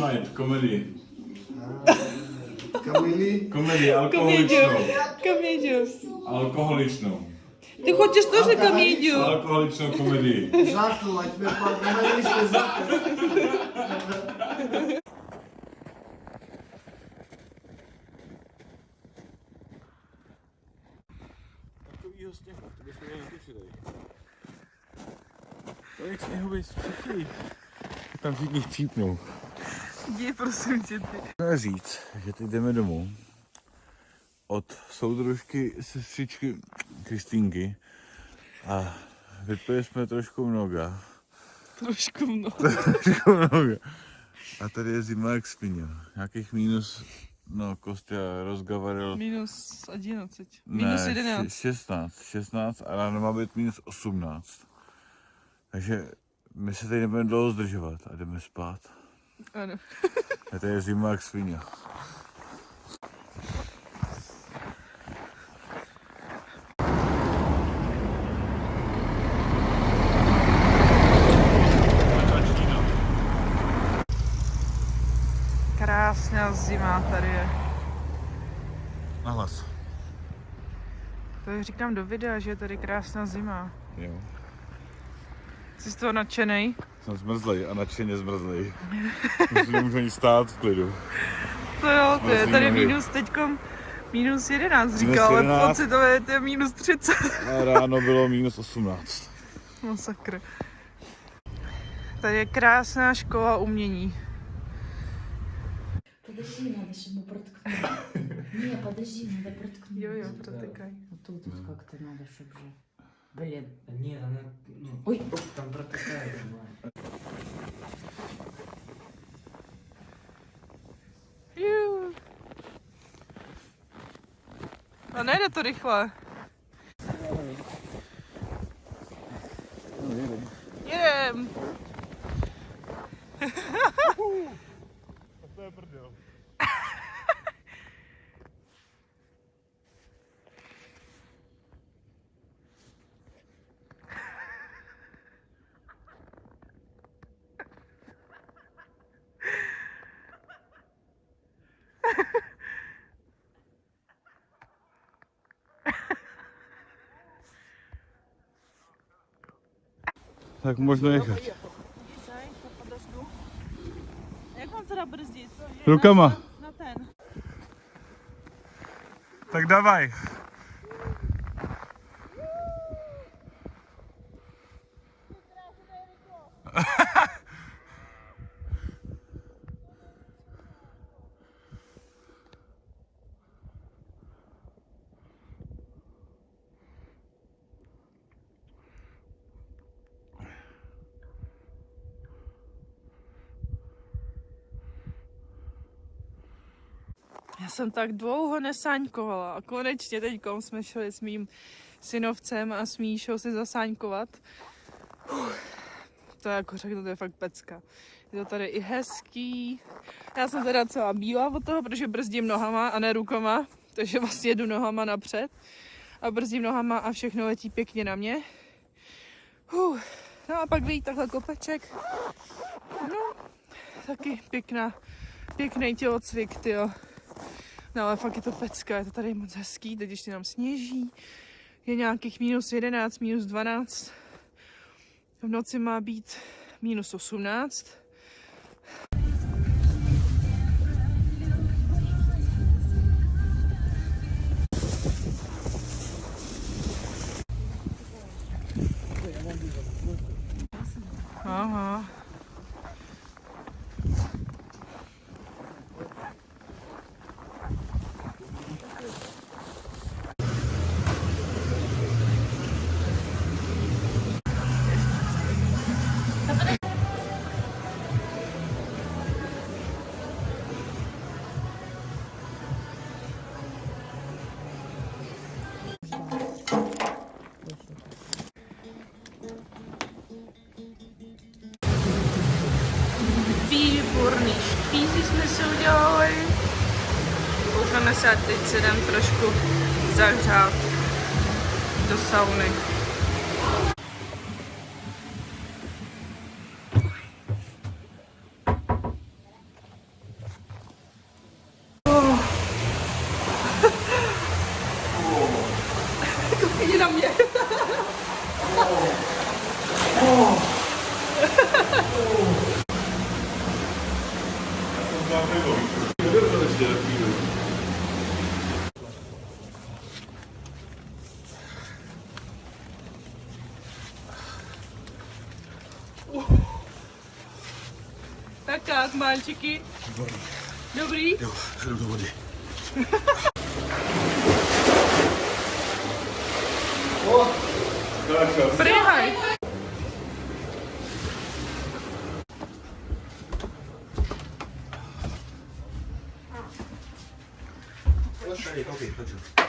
snímá komedii. Kamili? Komedii alkoholičnou. Комедию. Alkoholičnou. Ты хочешь тоже комедию? Alkoholičnou komedii. Žáknu, ať mi pan kamili jste žáknu. Takovýho sněhu, to bychom měli natočili. Tolik sněhový střechy. Tam všichni chcípnou. Jdi, prosím tě, ty. Můžeme říct, že teď jdeme domů od soudružky sestřičky Kristýnky a vypili jsme trošku mnoga. Trošku mnoho. trošku mnoga. A tady je zima jak spině. Nějakých minus, no Kostya rozgavaril. Minus 11. Minus Ne, 11. še- 16, 16 a ráno má být minus 18. Takže my se tady nebudeme dlouho zdržovat a jdeme spát. Ano. A tady je zima jak svině. Krásná zima tady je. Nahlas. To říkám do videa, že je tady krásná zima. Jo. Jsi z toho nadšenej? Jsem zmrzlej a nadšeně zmrzlej. Už nemůžu ani stát v klidu. To jo, to je Mrzlý tady nohy. minus teďkom minus 11 říkal, ale 11. pocitově to je minus 30. A ráno bylo minus 18. Masakr. Tady je krásná škola umění. Подожди, надо же ему проткнуть. Не, подожди, надо проткнуть. Jo, jo, protykaj. Вот тут вот как-то надо, чтобы же... Блин. Да Нет, она, ну, Ой. там протекает. Jú. A nejde to rychle. Jedem. Tak można jechać. Jak mam teraz bryzdzić? Rukama. Na ten. Tak dawaj. Já jsem tak dlouho nesáňkovala a konečně teď jsme šli s mým synovcem a s Míšou si zasáňkovat. To je jako řeknu, to je fakt pecka. Je to tady i hezký. Já jsem teda celá bílá od toho, protože brzdím nohama a ne rukama, takže vlastně jedu nohama napřed a brzdím nohama a všechno letí pěkně na mě. Uf, no a pak vyjít takhle kopeček. No, taky pěkná, pěkný tělocvik, tyjo. No ale fakt je to pecka, je to tady moc hezký, teď ještě nám sněží. Je nějakých minus 11, minus 12. V noci má být minus 18. Aha. dostaneme se a teď se jdem trošku zahřát do sauny. Tak jak, mальчики? Dobrý? Jo, jdu do vody. Prihaj.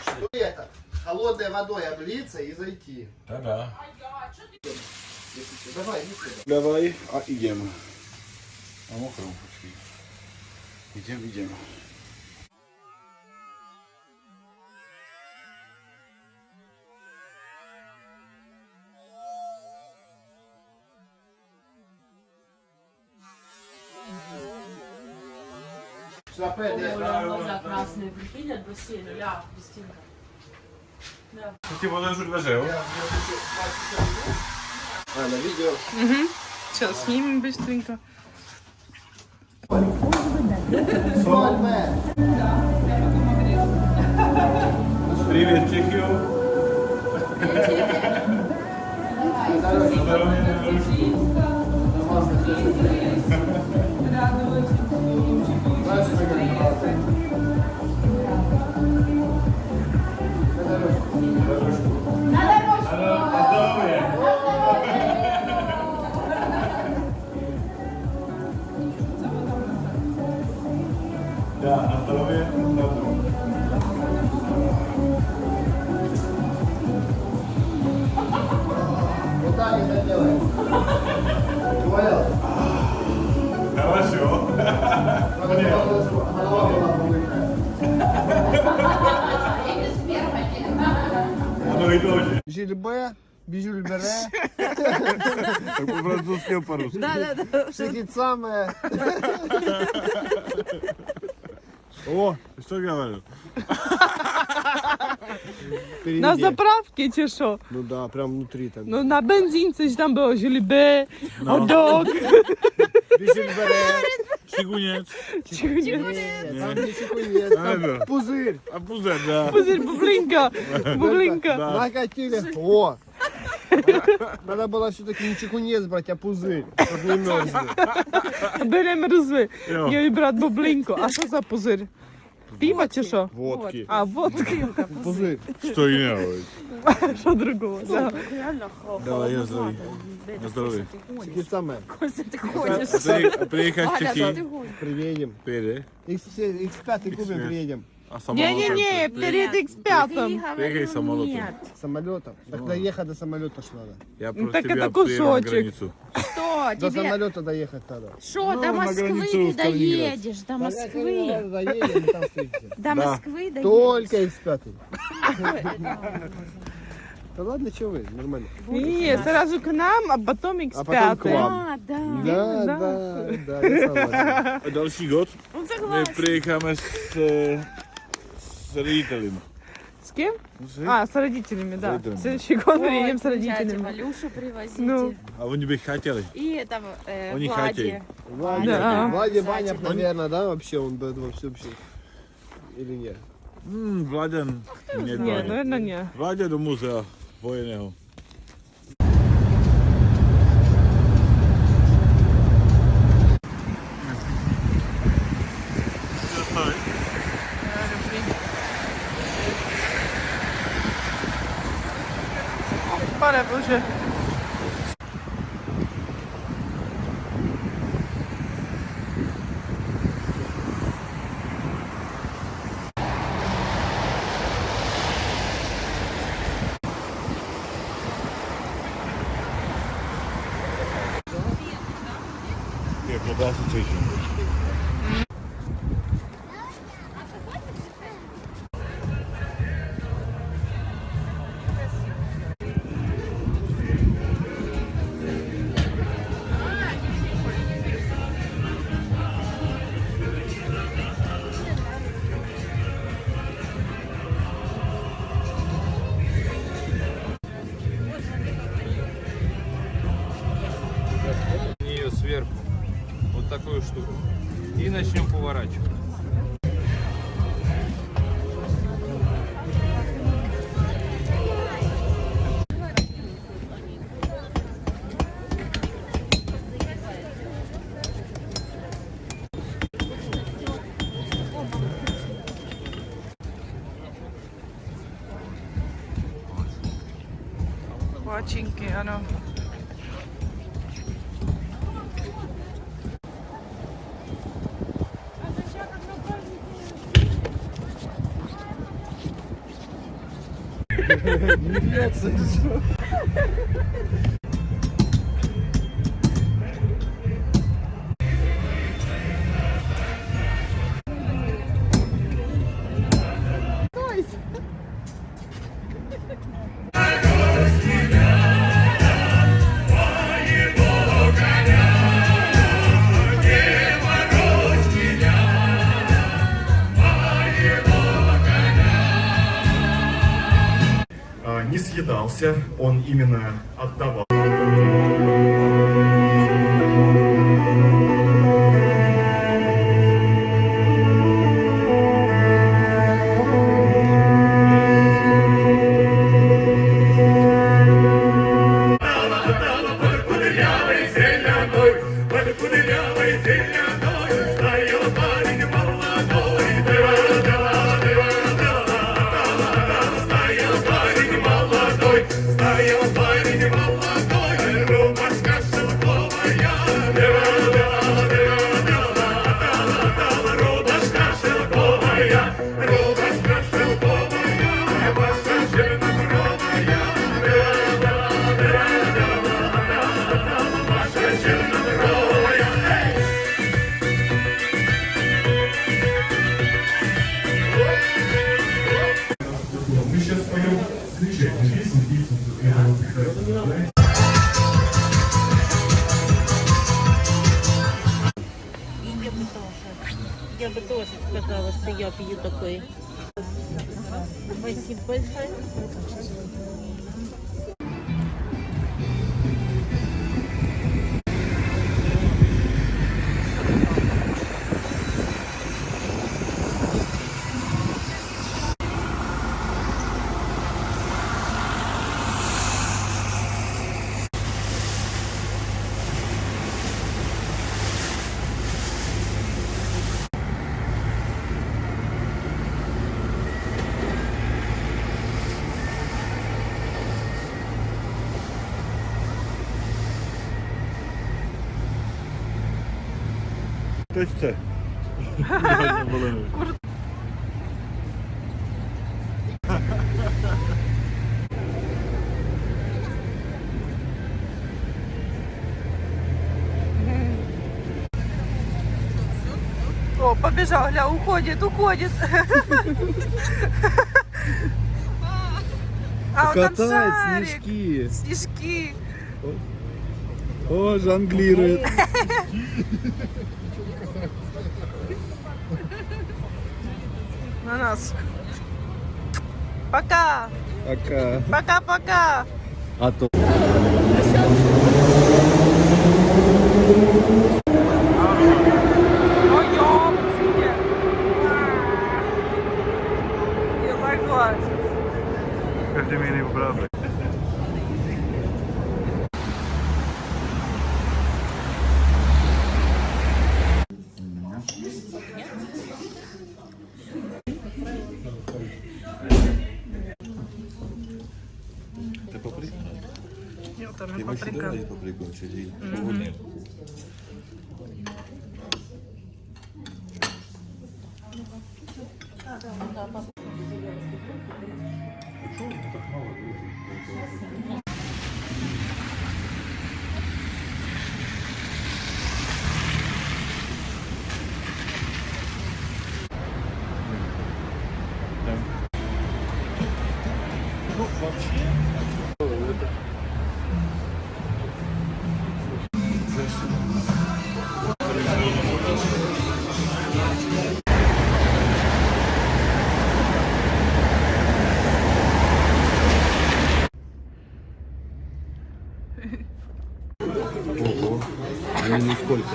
Что это? Холодной водой облиться и зайти. Tada. Давай, иди сюда. Dawaj mokrą, poczekaj. Idziemy, idziemy. Сюда пойди. Глаза красные, прикинь, от бассейна. Ля, Кристинка. Ти вода вже лежав. А, на видео. Сейчас снимем быстренько. Сольме. Привіт, Чехію. Да, а по-русски. шикицаме. О, що я говорю? На заправке чи що? Ну да, прям внутри там. Ну на бензинці ж там було жильбе, одок. Там не чекунец, А, да. там пузырь. А пузер, да. Пузир, бублинка, бублинка. Да. Накатили. О! Надо было все-таки не чекунец брать, а пузырь, чтобы не мерзли. Беремо розви. Йо. Я і брат бублинку. А що за пузир? Пиво чи що? Водки. А, водки. Пузырь. Що і не говорить. Що другого? Да. Давай, я здоров'я. На здоров'я. Чекицаме. А ти а приїхав в Чехії? Приедем. Пере. X5 X5 купим, приедем. А самолотом? Не-не-не, перед X5. Приїхай самолотом. Самолетом. Так доехать до самолета ж надо. Я Ну, просто так тебя это приеду на кусочек. границу. Что До тебе? самолета доехать надо. Что, Ну, до на Москвы границу не в Калининград. доедешь? До Москвы. Москвы. Доедем, и там встретимся. До Да. Москвы доедешь. Только X5. Да ладно, что вы, нормально. Не, сразу к нам, а потом А потом к X5. вам. Да, да. Да, да. да, да, я согласен. A další god, Он my согласен. приїхаємо з, е, з родителями. С кем? З- А, с родителями, да. родителями. В следующий год Ой, приедем с приезжайте, родителями. Валюшу привозите. Ну. А вони би хотіли. И этого, э, Он не Влади. хотел. Владя, Да. Владя Баня, Обязательно. наверное, да, вообще он бы во всем вообще. Или нет? М, Владян. Ні, Не, Владя. наверное, не. Владя до музею воєнного. 来，不用去。Palačinky, ano. Не бьется ничего. Он именно отдавал. What is fine? Большое. Точно. О, побежал, гля, уходит, уходит. А, там Катает шарик. снежки. Снежки. О, жонглирует. На нас. Пока. Пока. Пока-пока. А то. Ой, ёпсики. Я согласен. Jo, tam Ty je máš paprika. doma papriku, čiže původně. Ого, ну, они на сколько?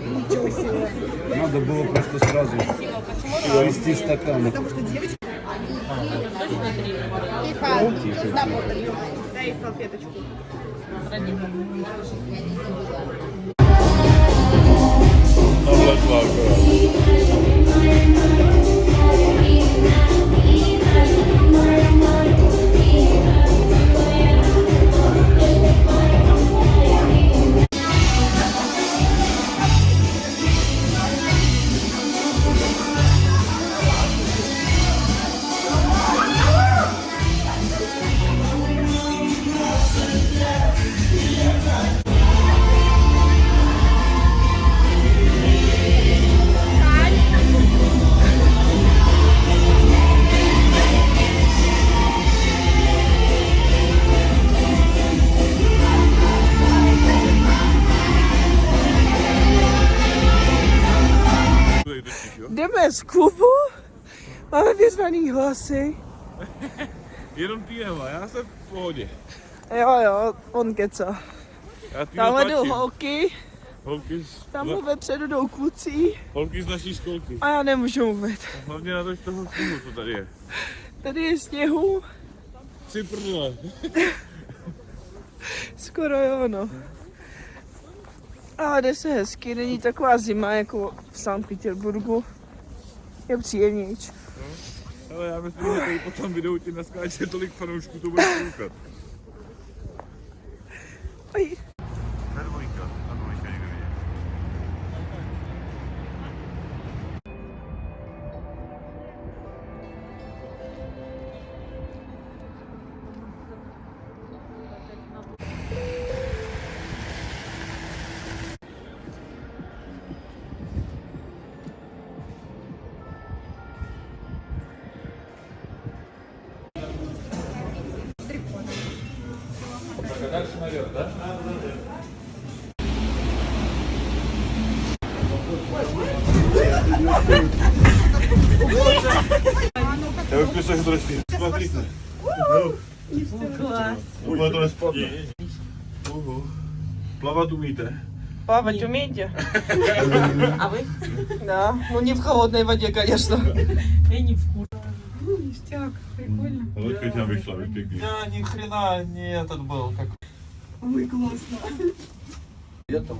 Ничего себе. Надо было просто сразу ввести стаканы. Потому что девочки... И по... Дай салфеточку. Обладла, Klubu, máme vyzvaný hlasy. Jenom ty Eva, já jsem v pohodě. Jo, jo, on keca. Tamhle jdou holky, Holky z, tamhle vepředu jdou kluci holky z naší školky. a já nemůžu mluvit. Hlavně na to, že toho sněhu, co tady je. Tady je sněhu, Tři prdele. skoro jo, no. Ale jde se hezky, není taková zima jako v Sankt Petersburgu. Je příjemnější. Ale já myslím, že tady po tom videu ti naskáče tolik fanoušků, to bude koukat. Já bych myslel, že to nespí. Смотрите. Класс. To nespadne. Uhu. Plavat umíte? Плавать умеете? А вы? Да, ну не в холодной воде, конечно. Лодка тебя vyšla, víš, pěkný. Я ни хрена не этот был, как Летом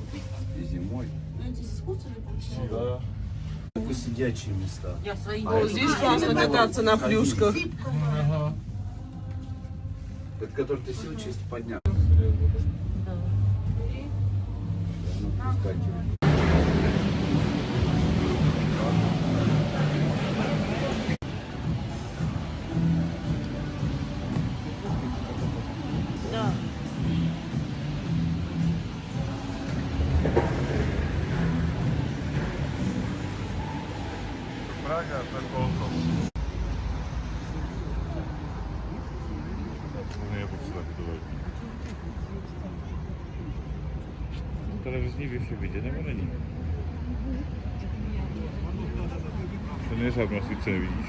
и зимой. Только сидячие места. Я свои О, здесь классно кататься на плюшках. Это который ты сел чисто поднял. Ну, березні в Ефібіді, не мене ні. Це не жадно звідси не відійш.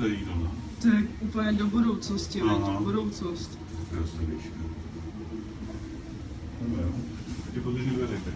Nevidíš. celý tohle. To je úplně do budoucnosti, Aha. budoucnost. Krásný výška. No jo. Ty podrží dveře, tak.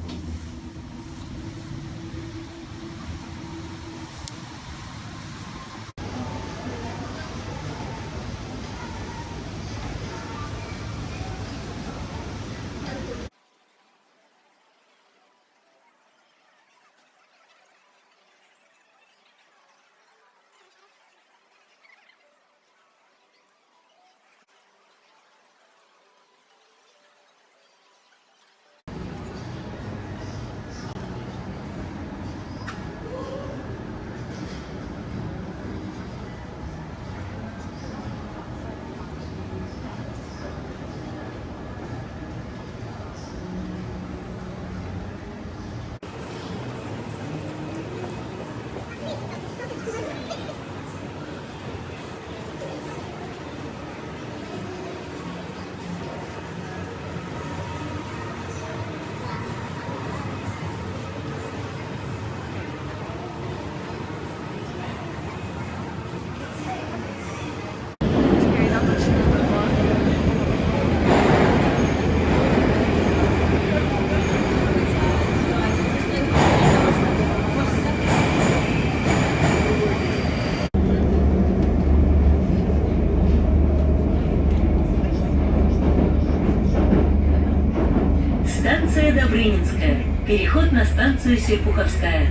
Переход на станцию Серпуховская.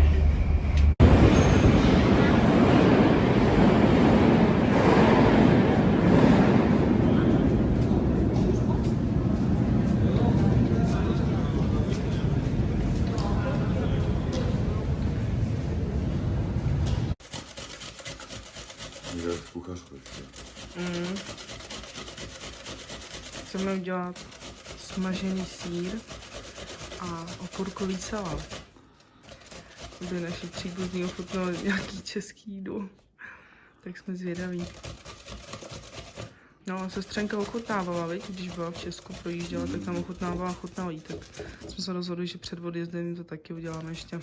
Mm. Chceme udělat smažený sír a okurkový salát. Aby naši příbuzní ochutnali nějaký český jídlo. Tak jsme zvědaví. No, sestřenka ochutnávala, viď? když byla v Česku, projížděla, tak tam ochutnávala, ochutnala jí, tak jsme se rozhodli, že před odjezdem to taky uděláme ještě.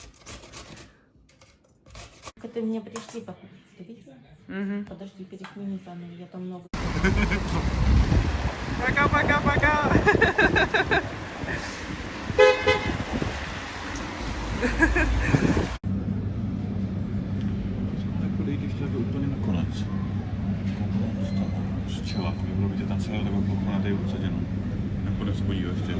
Это мне пришли покупать. Ты видела? Mhm. Подожди, пересмени заново. Я там много Пока, jako dejít ještě taky úplně na konec. Z čela, bylo by tě tam celé takové plochu na té obsaděno. Nebo se podívat ještě.